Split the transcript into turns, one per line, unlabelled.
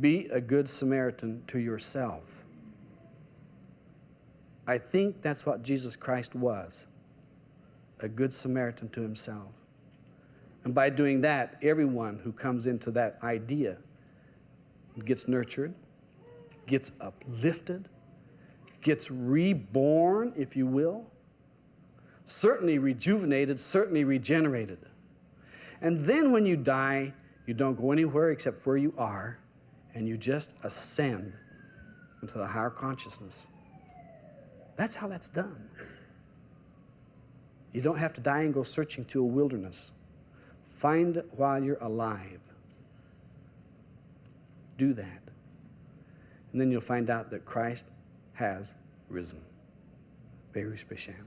Be a good Samaritan to yourself. I think that's what Jesus Christ was a good Samaritan to himself. And by doing that, everyone who comes into that idea gets nurtured, gets uplifted, gets reborn, if you will, certainly rejuvenated, certainly regenerated. And then when you die, you don't go anywhere except where you are, and you just ascend into the higher consciousness. That's how that's done. You don't have to die and go searching to a wilderness. Find it while you're alive. Do that. And then you'll find out that Christ has risen. Berush B'Shem.